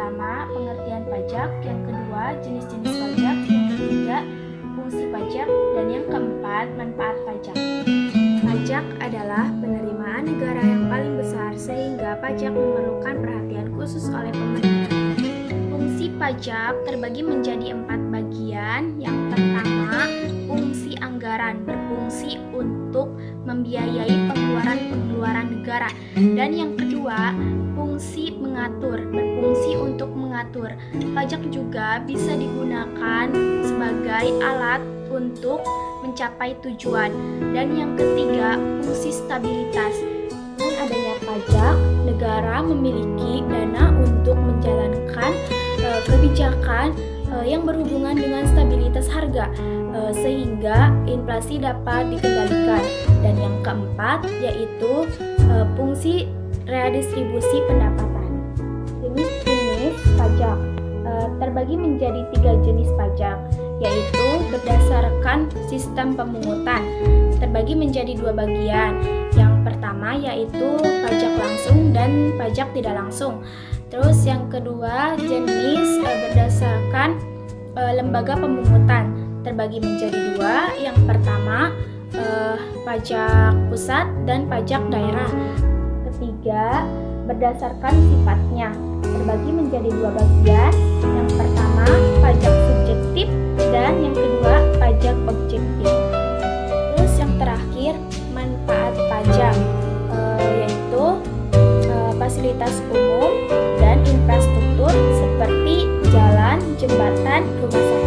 pertama, pengertian pajak, yang kedua, jenis-jenis pajak, yang ketiga, fungsi pajak, dan yang keempat, manfaat pajak. Pajak adalah penerimaan negara yang paling besar sehingga pajak memerlukan perhatian khusus oleh pemerintah. Fungsi pajak terbagi menjadi empat bagian. Yang pertama, fungsi anggaran berfungsi untuk membiayai pengeluaran-pengeluaran negara. Dan yang kedua, fungsi mengatur berfungsi untuk mengatur. Pajak juga bisa digunakan sebagai alat untuk mencapai tujuan. Dan yang ketiga, fungsi stabilitas. Dengan adanya pajak, negara memiliki dana untuk menjalankan e, kebijakan e, yang berhubungan dengan stabilitas harga e, sehingga inflasi dapat dikendalikan. Dan yang keempat yaitu fungsi redistribusi pendapatan. Jenis-jenis pajak e, terbagi menjadi tiga jenis pajak yaitu berdasarkan sistem pemungutan terbagi menjadi dua bagian. Yang pertama yaitu pajak langsung dan pajak tidak langsung. Terus yang kedua jenis e, berdasarkan e, lembaga pemungutan terbagi menjadi dua. Yang pertama pajak pusat dan pajak daerah. Ketiga berdasarkan sifatnya terbagi menjadi dua bagian. Yang pertama pajak subjektif dan yang kedua pajak objektif. Terus yang terakhir manfaat pajak e, yaitu e, fasilitas umum dan infrastruktur seperti jalan, jembatan, rumah sakit